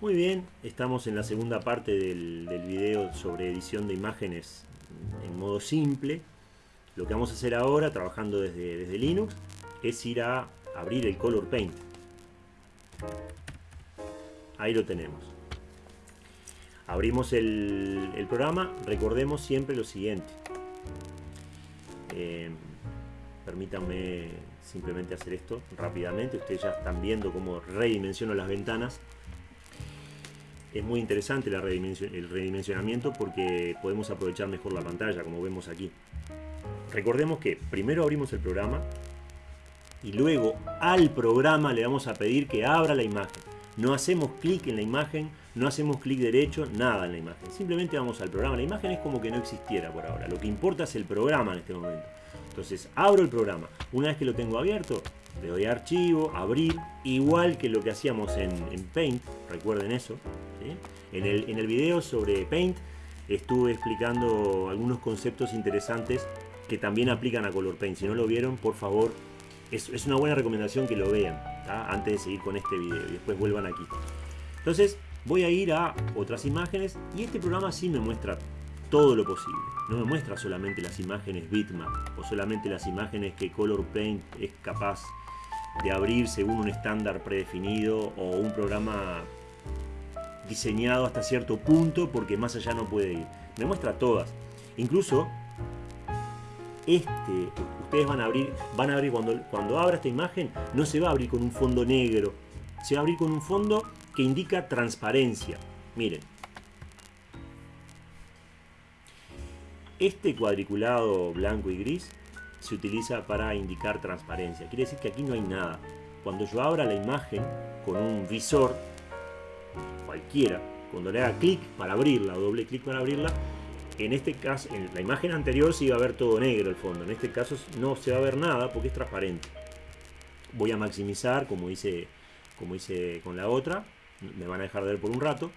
Muy bien, estamos en la segunda parte del, video sobre edición de imágenes en modo simple. Lo que vamos a hacer ahora, trabajando desde, desde Linux, es ir a abrir el Color Paint. Ahí lo tenemos. Abrimos el, el programa, recordemos siempre lo siguiente. Eh, permítanme simplemente hacer esto rápidamente. Ustedes ya están viendo cómo redimensiono las ventanas. Es muy interesante el redimensionamiento porque podemos aprovechar mejor la pantalla, como vemos aquí. Recordemos que primero abrimos el programa y luego al programa le vamos a pedir que abra la imagen. No hacemos clic en la imagen, no hacemos clic derecho, nada en la imagen. Simplemente vamos al programa. La imagen es como que no existiera por ahora. Lo que importa es el programa en este momento. Entonces abro el programa. Una vez que lo tengo abierto, le doy archivo, abrir, igual que lo que hacíamos en Paint. Recuerden eso. En, el, en el video sobre Paint estuve explicando algunos conceptos interesantes que también aplican a Color Paint. Si no lo vieron, por favor, es, es una buena recomendación que lo vean antes de seguir con este video y después vuelvan aquí. Entonces voy a ir a otras imágenes y este programa sí me muestra todo lo posible. No me muestra solamente las imágenes bitmap o solamente las imágenes que Color Paint es capaz de abrir según un estándar predefinido o un programa diseñado hasta cierto punto porque más allá no puede ir. Me muestra todas. Incluso este, ustedes van a abrir, van a abrir cuando, cuando abra esta imagen, no se va a abrir con un fondo negro, se va a abrir con un fondo que indica transparencia. Miren, Este cuadriculado blanco y gris se utiliza para indicar transparencia. Quiere decir que aquí no hay nada. Cuando yo abra la imagen con un visor, cualquiera, cuando le haga clic para abrirla o doble clic para abrirla, en este caso, en la imagen anterior se iba a ver todo negro el fondo. En este caso no se va a ver nada porque es transparente. Voy a maximizar como hice, como hice con la otra. Me van a dejar de ver por un rato.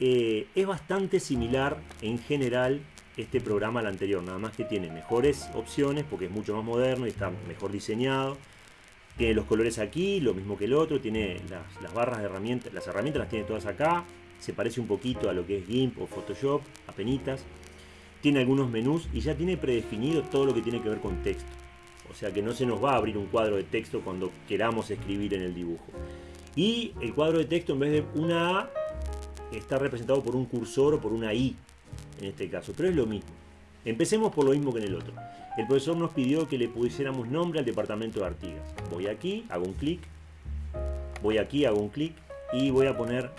Eh, es bastante similar en general este programa al anterior, nada más que tiene mejores opciones porque es mucho más moderno y está mejor diseñado. Tiene los colores aquí, lo mismo que el otro, tiene las, barras de herramientas, las herramientas las tiene todas acá, se parece un poquito a lo que es GIMP o Photoshop, apenitas. Tiene algunos menús y ya tiene predefinido todo lo que tiene que ver con texto. O sea que no se nos va a abrir un cuadro de texto cuando queramos escribir en el dibujo. Y el cuadro de texto en vez de una A está representado por un cursor o por una I en este caso, pero es lo mismo. Empecemos por lo mismo que en el otro. El profesor nos pidió que le pusiéramos nombre al departamento de Artigas. Voy aquí, hago un clic, voy aquí, hago un clic y voy a poner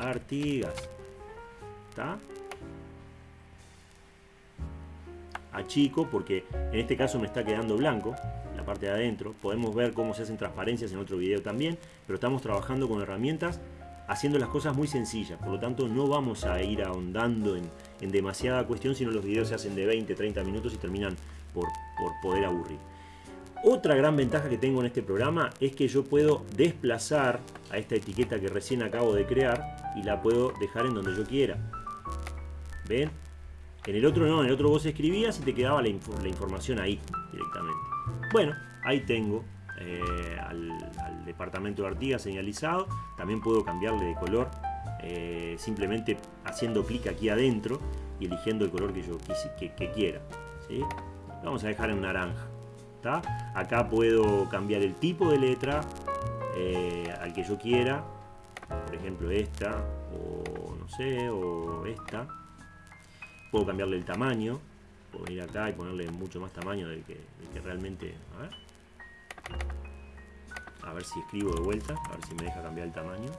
Artigas. ¿Está? Achico porque en este caso me está quedando blanco la parte de adentro. Podemos ver cómo se hacen transparencias en otro video también, pero estamos trabajando con herramientas haciendo las cosas muy sencillas, por lo tanto no vamos a ir ahondando en, en demasiada cuestión, sino los videos se hacen de 20, 30 minutos y terminan por, por poder aburrir. Otra gran ventaja que tengo en este programa es que yo puedo desplazar a esta etiqueta que recién acabo de crear y la puedo dejar en donde yo quiera. ¿Ven? En el otro no, en el otro vos escribías y te quedaba la, la información ahí directamente. Bueno, ahí tengo eh, al, departamento de Artigas señalizado. También puedo cambiarle de color eh, simplemente haciendo clic aquí adentro y eligiendo el color que yo que, que quiera. ¿sí? Vamos a dejar en naranja. ¿tá? Acá puedo cambiar el tipo de letra eh, al que yo quiera. Por ejemplo esta o no sé, o esta. Puedo cambiarle el tamaño. Puedo ir acá y ponerle mucho más tamaño del que, realmente... A ver si escribo de vuelta, a ver si me deja cambiar el tamaño.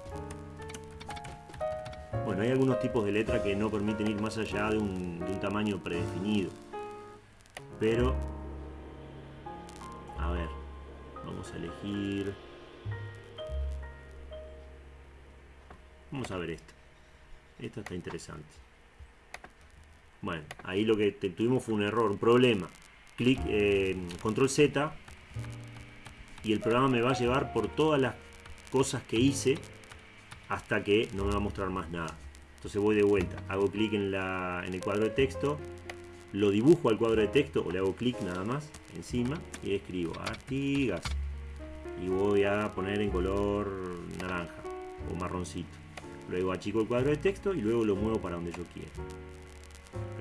Bueno, hay algunos tipos de letra que no permiten ir más allá de un, tamaño predefinido. Pero, a ver, vamos a elegir... Vamos a ver esta. Esta está interesante. Bueno, ahí lo que tuvimos fue un error, un problema. Clic, eh, control Z y el programa me va a llevar por todas las cosas que hice hasta que no me va a mostrar más nada. Entonces voy de vuelta, hago clic en, en el cuadro de texto, lo dibujo al cuadro de texto o le hago clic nada más encima y escribo Artigas y voy a poner en color naranja. o marroncito. Luego achico el cuadro de texto y luego lo muevo para donde yo quiera.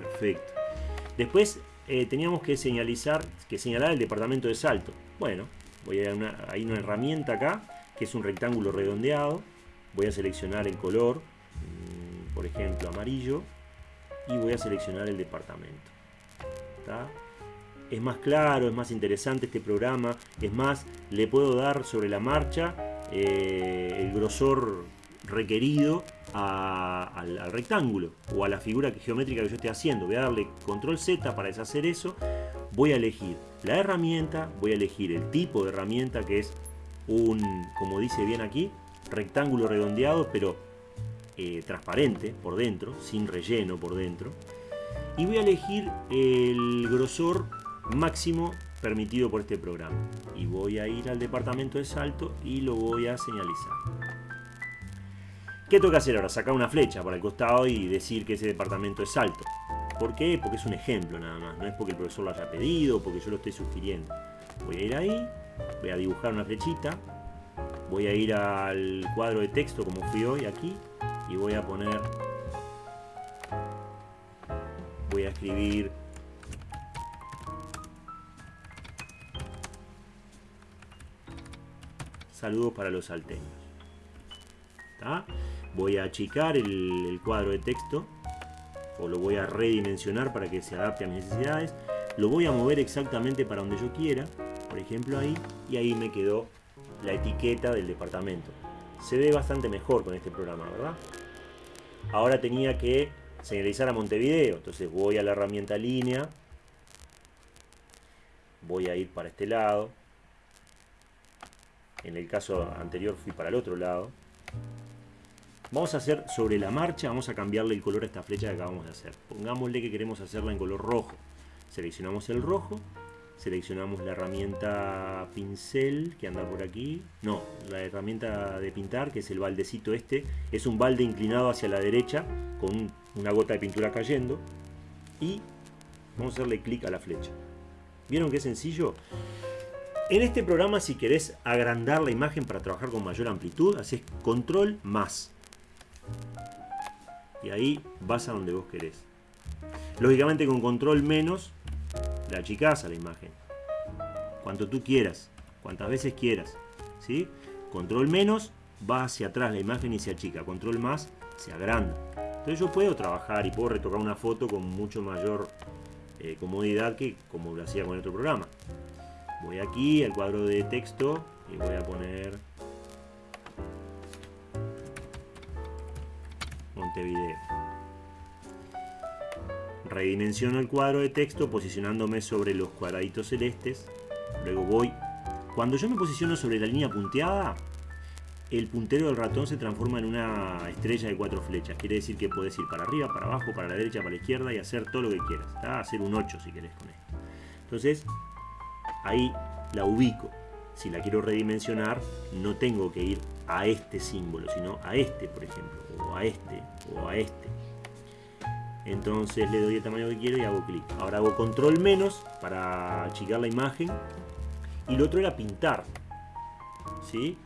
Perfecto. Después eh, teníamos que señalizar, que señalar el departamento de salto. Bueno, voy a una, hay una herramienta acá que es un rectángulo redondeado. Voy a seleccionar el color, mm, por ejemplo amarillo, y voy a seleccionar el departamento. Es más claro, es más interesante este programa, es más, le puedo dar sobre la marcha eh, el grosor requerido al, rectángulo o a la figura geométrica que yo esté haciendo. Voy a darle control Z para deshacer eso. Voy a elegir la herramienta, voy a elegir el tipo de herramienta que es un, como dice bien aquí, rectángulo redondeado pero eh, transparente por dentro, sin relleno por dentro. Y voy a elegir el grosor máximo permitido por este programa. Y voy a ir al departamento de salto y lo voy a señalizar. ¿Qué que hacer ahora? Sacar una flecha para el costado y decir que ese departamento es salto. ¿Por qué? Porque es un ejemplo nada más. No es porque el profesor lo haya pedido, porque yo lo estoy sugiriendo. Voy a ir ahí, voy a dibujar una flechita, voy a ir al cuadro de texto como fui hoy aquí y voy a poner voy a escribir saludos para los salteños voy a achicar el, cuadro de texto o lo voy a redimensionar para que se adapte a mis necesidades lo voy a mover exactamente para donde yo quiera por ejemplo ahí y ahí me quedó la etiqueta del departamento. Se ve bastante mejor con este programa verdad ahora tenía que señalizar a Montevideo entonces voy a la herramienta línea voy a ir para este lado. En el caso anterior fui para el otro lado Vamos a hacer sobre la marcha, vamos a cambiarle el color a esta flecha que acabamos de hacer. Pongámosle que queremos hacerla en color rojo. Seleccionamos el rojo, seleccionamos la herramienta pincel que anda por aquí. No, la herramienta de pintar, que es el baldecito este. Es un balde inclinado hacia la derecha con una gota de pintura cayendo. Y vamos a hacerle clic a la flecha. ¿Vieron qué sencillo? En este programa si querés agrandar la imagen para trabajar con mayor amplitud, haces control más y ahí vas a donde vos querés. Lógicamente con control menos, la achicás a la imagen. Cuanto tú quieras, cuantas veces quieras. ¿sí? Control menos, va hacia atrás la imagen y se achica. Control más, se agranda. Entonces yo puedo trabajar y puedo retocar una foto con mucho mayor eh, comodidad que como lo hacía con otro programa. Voy aquí al cuadro de texto y voy a poner Montevideo. Redimensiono el cuadro de texto posicionándome sobre los cuadraditos celestes. Luego voy... Cuando yo me posiciono sobre la línea punteada, el puntero del ratón se transforma en una estrella de cuatro flechas. Quiere decir que puedes ir para arriba, para abajo, para la derecha, para la izquierda y hacer todo lo que quieras. Hacer un 8 si querés con esto. Entonces, ahí la ubico. Si la quiero redimensionar, no tengo que ir a este símbolo, sino a este, por ejemplo, o a este, a este. Entonces le doy el tamaño que quiero y hago clic. Ahora hago control menos para achicar la imagen. Y lo otro era pintar. ¿Sí?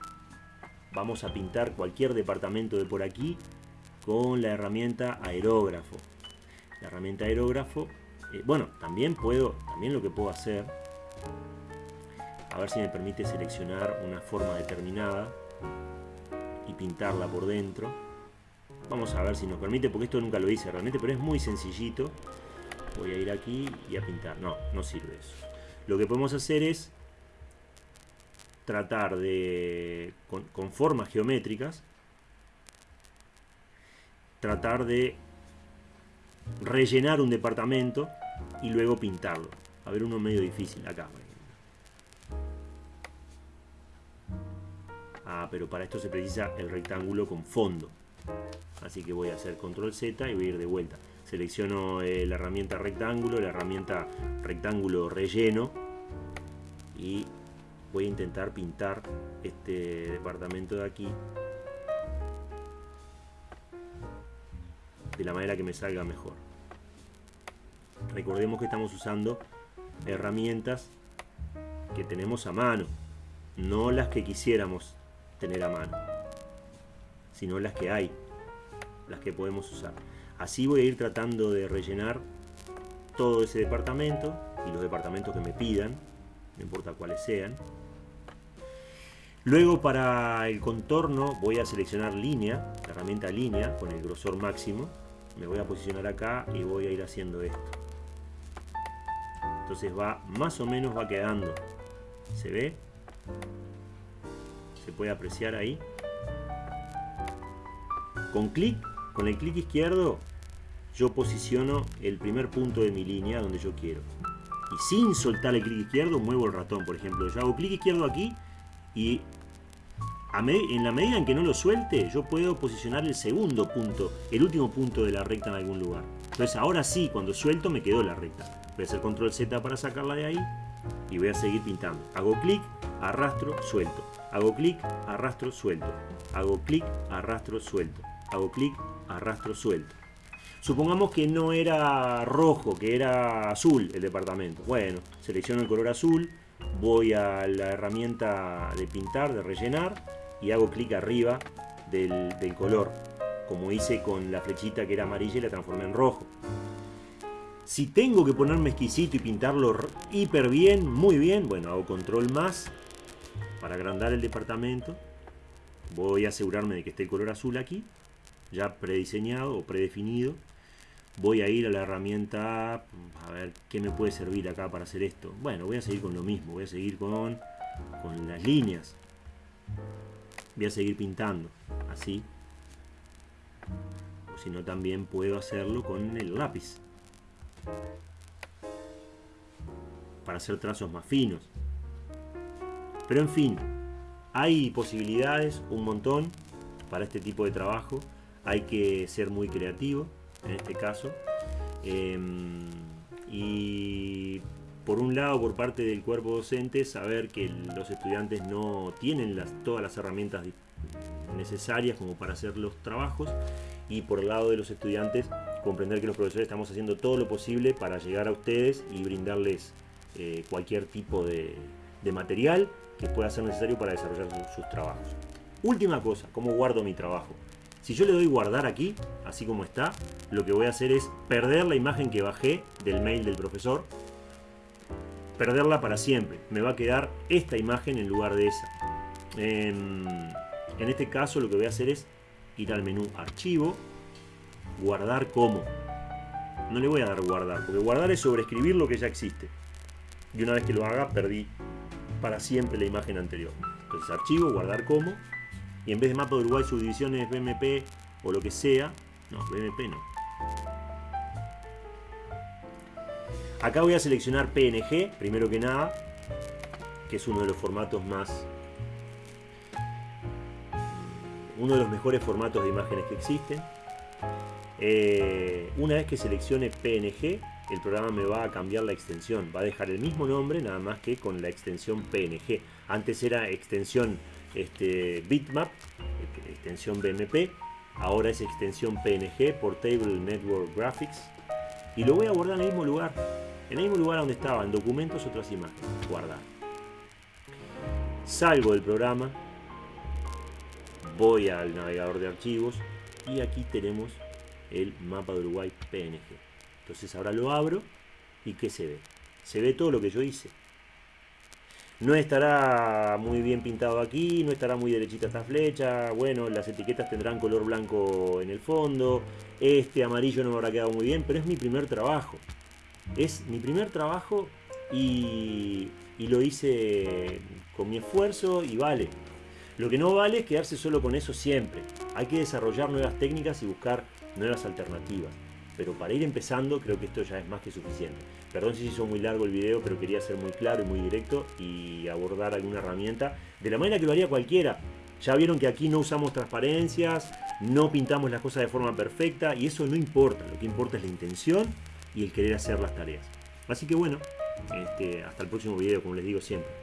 Vamos a pintar cualquier departamento de por aquí con la herramienta aerógrafo. La herramienta aerógrafo, eh, bueno, también puedo, también lo que puedo hacer, a ver si me permite seleccionar una forma determinada y pintarla por dentro. Vamos a ver si nos permite, porque esto nunca lo hice realmente, pero es muy sencillito. Voy a ir aquí y a pintar. No, no sirve eso. Lo que podemos hacer es tratar de, con, formas geométricas, tratar de rellenar un departamento y luego pintarlo. A ver, uno medio difícil acá. Ah, pero para esto se precisa el rectángulo con fondo. Así que voy a hacer control Z y voy a ir de vuelta. Selecciono eh, la herramienta rectángulo, la herramienta rectángulo relleno y voy a intentar pintar este departamento de aquí de la manera que me salga mejor. Recordemos que estamos usando herramientas que tenemos a mano, no las que quisiéramos tener a mano. sino las que hay, las que podemos usar. Así voy a ir tratando de rellenar todo ese departamento y los departamentos que me pidan, no importa cuáles sean. Luego para el contorno voy a seleccionar línea, la herramienta línea con el grosor máximo. Me voy a posicionar acá y voy a ir haciendo esto. Entonces va, más o menos va quedando. ¿Se ve? Se puede apreciar ahí. Con clic, con el clic izquierdo, yo posiciono el primer punto de mi línea donde yo quiero. Y sin soltar el clic izquierdo, muevo el ratón, por ejemplo. Yo hago clic izquierdo aquí y en la medida en que no lo suelte, yo puedo posicionar el segundo punto, el último punto de la recta en algún lugar. Entonces ahora sí, cuando suelto me quedó la recta. Voy a hacer control Z para sacarla de ahí y voy a seguir pintando. Hago clic, arrastro, suelto. Hago clic, arrastro, suelto. Hago clic, arrastro, suelto. Hago clic, arrastro, suelto. Supongamos que no era rojo, que era azul el departamento. Bueno, selecciono el color azul, voy a la herramienta de pintar, de rellenar y hago clic arriba del, color, como hice con la flechita que era amarilla y la transformé en rojo. Si tengo que ponerme exquisito y pintarlo hiper bien, muy bien, bueno, hago control más para agrandar el departamento. Voy a asegurarme de que esté el color azul aquí, ya prediseñado o predefinido voy a ir a la herramienta a ver qué me puede servir acá para hacer esto. Bueno voy a seguir con lo mismo voy a seguir con, con las líneas. Voy a seguir pintando así. O si no también puedo hacerlo con el lápiz. Para hacer trazos más finos. Pero en fin hay posibilidades un montón para este tipo de trabajo hay que ser muy creativo en este caso. Em, y por un lado, por parte del cuerpo docente, saber que los estudiantes no tienen todas las herramientas necesarias como para hacer los trabajos y por el lado de los estudiantes comprender que los profesores estamos haciendo todo lo posible para llegar a ustedes y brindarles eh, cualquier tipo de, material que pueda ser necesario para desarrollar sus trabajos. Última cosa, ¿cómo guardo mi trabajo? Si yo le doy guardar aquí, así como está, lo que voy a hacer es perder la imagen que bajé del mail del profesor, perderla para siempre. Me va a quedar esta imagen en lugar de esa. En, este caso lo que voy a hacer es ir al menú archivo, guardar como. No le voy a dar guardar, porque guardar es sobreescribir lo que ya existe. Y una vez que lo haga, perdí para siempre la imagen anterior. Entonces archivo, guardar como y en vez de mapa de Uruguay subdivisiones BMP o lo que sea, no, BMP no. Acá voy a seleccionar PNG, primero que nada, que es uno de los formatos más... Uno de los mejores formatos de imágenes que existen. Eh, una vez que seleccione PNG, el programa me va a cambiar la extensión. Va a dejar el mismo nombre, nada más que con la extensión PNG. Antes era extensión este, bitmap, extensión BMP, ahora es extensión PNG, Portable Network Graphics, y lo voy a guardar en el mismo lugar, en el mismo lugar donde estaba, en documentos, otras imágenes, guardar. Salgo del programa, voy al navegador de archivos y aquí tenemos el mapa de Uruguay PNG. Entonces ahora lo abro y ¿qué se ve? Se ve todo lo que yo hice. No estará muy bien pintado aquí, no estará muy derechita esta flecha. Bueno, las etiquetas tendrán color blanco en el fondo. Este amarillo no me habrá quedado muy bien, pero es mi primer trabajo. Es mi primer trabajo y, y lo hice con mi esfuerzo y vale. Lo que no vale es quedarse solo con eso siempre. Hay que desarrollar nuevas técnicas y buscar nuevas alternativas pero para ir empezando creo que esto ya es más que suficiente. Perdón si se hizo muy largo el video, pero quería ser muy claro y muy directo y abordar alguna herramienta de la manera que lo haría cualquiera. Ya vieron que aquí no usamos transparencias, no pintamos las cosas de forma perfecta y eso no importa, lo que importa es la intención y el querer hacer las tareas. Así que bueno, este, hasta el próximo video, como les digo siempre.